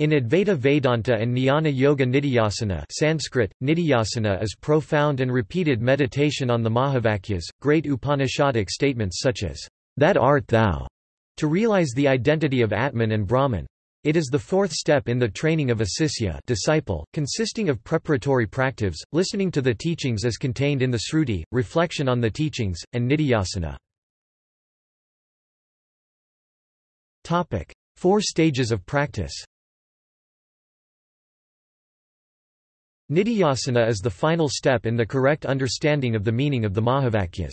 In Advaita Vedanta and Jnana Yoga Nidhyasana Sanskrit, Nidhyasana is profound and repeated meditation on the Mahavakyas, great Upanishadic statements such as, "'That art thou' to realize the identity of Atman and Brahman. It is the fourth step in the training of a sisya disciple, consisting of preparatory practives, listening to the teachings as contained in the Sruti, reflection on the teachings, and nidhyasana. Four stages of practice Nidhyasana is the final step in the correct understanding of the meaning of the Mahavakyas.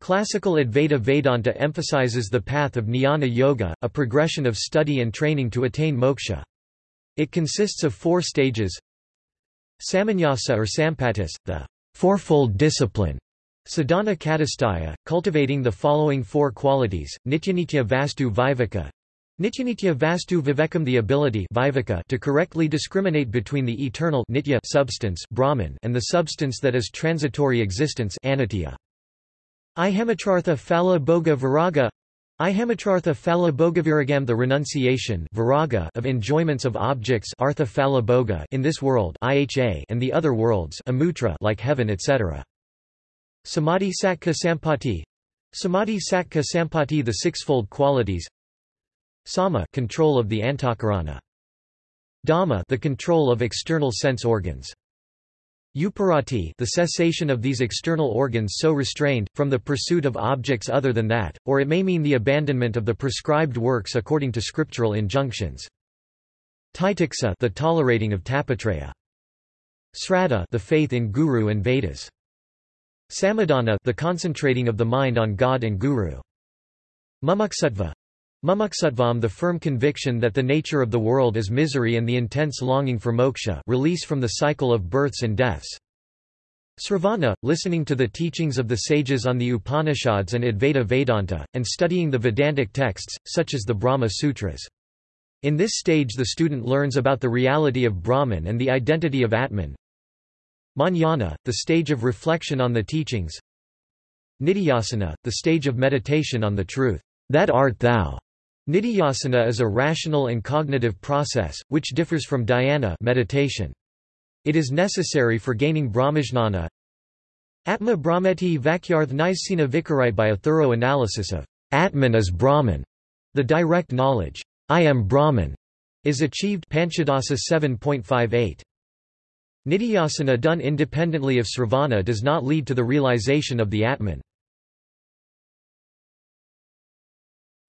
Classical Advaita Vedanta emphasizes the path of jnana yoga, a progression of study and training to attain moksha. It consists of four stages Samanyasa or Sampatis, the fourfold discipline, Sadhana Chatushtaya, cultivating the following four qualities, Nityanitya Vastu Viveka, Nityanitya vastu vivekam the ability viveka to correctly discriminate between the eternal nitya substance Brahman and the substance that is transitory existence anitya. Ihamitrartha phala bhoga viraga Ihamitrartha phala bhogaviragam the renunciation viraga of enjoyments of objects artha phala bhoga in this world iha and the other worlds amutra like heaven etc. Samadhi sattva sampati Samadhi sattva sampati the sixfold qualities Sama control of the antakarana. Dama the control of external sense organs. Uparati the cessation of these external organs so restrained, from the pursuit of objects other than that, or it may mean the abandonment of the prescribed works according to scriptural injunctions. Titiksa the tolerating of tapatraya. Sraddha the faith in Guru and Vedas. Samadhana the concentrating of the mind on God and Guru. Mumuksutva Mumuksutvam the firm conviction that the nature of the world is misery and the intense longing for moksha release from the cycle of births and deaths. Sravana, listening to the teachings of the sages on the Upanishads and Advaita Vedanta, and studying the Vedantic texts, such as the Brahma Sutras. In this stage the student learns about the reality of Brahman and the identity of Atman. Manana, the stage of reflection on the teachings. Nidhyasana, the stage of meditation on the truth. That art thou. Nidhyasana is a rational and cognitive process, which differs from dhyana meditation. It is necessary for gaining brahmajnana. Atma brahmeti vakyarth nisena vikarite by a thorough analysis of Atman as Brahman. The direct knowledge, I am Brahman, is achieved Panchadasi 7.58. Nidhyasana done independently of sravana does not lead to the realization of the Atman.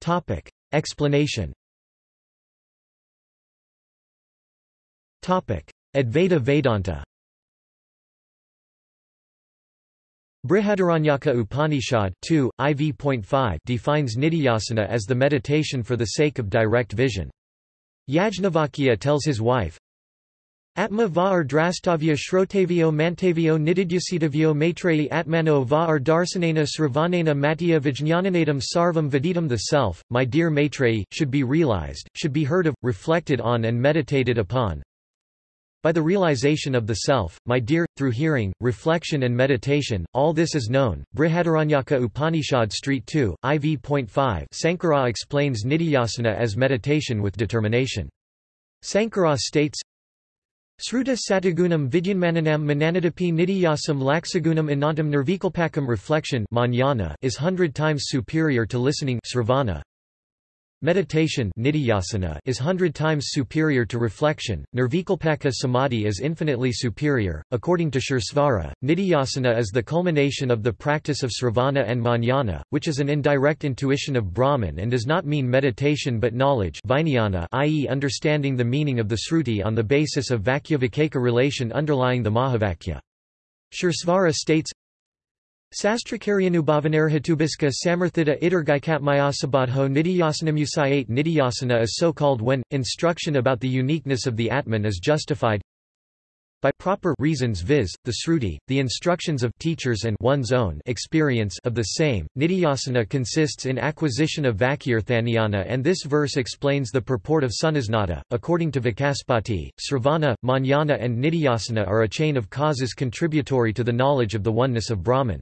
Topic. Explanation. Advaita Vedanta. Brihadaranyaka Upanishad 2, IV.5 defines nidhyasana as the meditation for the sake of direct vision. Yajnavalkya tells his wife, Atma va ar drastavya shrotavyo mantavyo nididhyasitavyo maitreyi atmano va ar darsanena sravanena matya vijnananadam sarvam viditam The self, my dear Maitreyi, should be realized, should be heard of, reflected on and meditated upon. By the realization of the self, my dear, through hearing, reflection and meditation, all this is known. Brihadaranyaka Upanishad Street 2, IV.5 Sankara explains nidhyasana as meditation with determination. Sankara states, Sruta satagunam vidyanmananam mananadapi nidiyasam laxagunam anantam nirvikalpakam reflection is hundred times superior to listening sravana. Meditation is hundred times superior to reflection, nirvikalpaka samadhi is infinitely superior. According to Suresvara, nidhyasana is the culmination of the practice of sravana and manana, which is an indirect intuition of Brahman and does not mean meditation but knowledge i.e. understanding the meaning of the Sruti on the basis of Vakyavakeka relation underlying the Mahavakya. Suresvara states, Sastrakaryanubhavanerhatubiska samarthita idargaikatmayasabadho nidyasanam Nidhyasana is so called when, instruction about the uniqueness of the Atman is justified by proper reasons viz., the Sruti, the instructions of teachers and one's own experience of the same. Nidhyasana consists in acquisition of Vakyarthaniyana and this verse explains the purport of Sunisnata. According to Vachaspati, Sravana, Manana and Nidhyasana are a chain of causes contributory to the knowledge of the oneness of Brahman.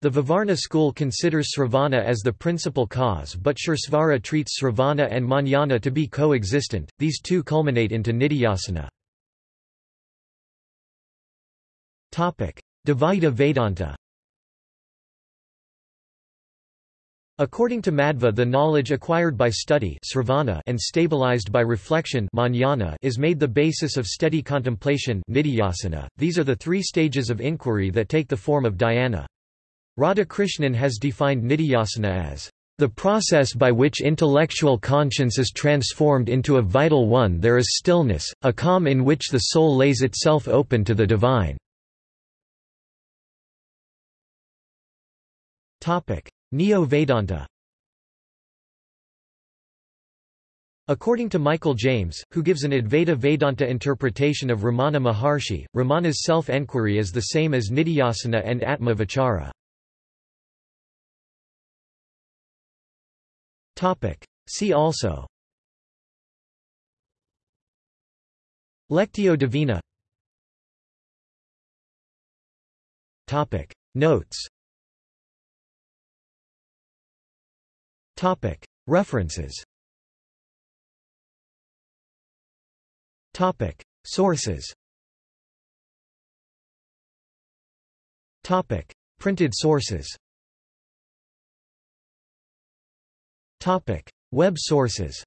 The Vivarana school considers Sravana as the principal cause but Suresvara treats Sravana and Manana to be co-existent, these two culminate into Nidhyasana. Dvaita Vedanta According to Madhva the knowledge acquired by study and stabilized by reflection is made the basis of steady contemplation These are the three stages of inquiry that take the form of dhyana. Radhakrishnan has defined nidhyasana as the process by which intellectual conscience is transformed into a vital one there is stillness, a calm in which the soul lays itself open to the divine. Neo-Vedanta According to Michael James, who gives an Advaita Vedanta interpretation of Ramana Maharshi, Ramana's self-enquiry is the same as Nidhyasana and Atma Vichara. See also. Lectio Divina. Notes. References. Sources. Printed sources Web sources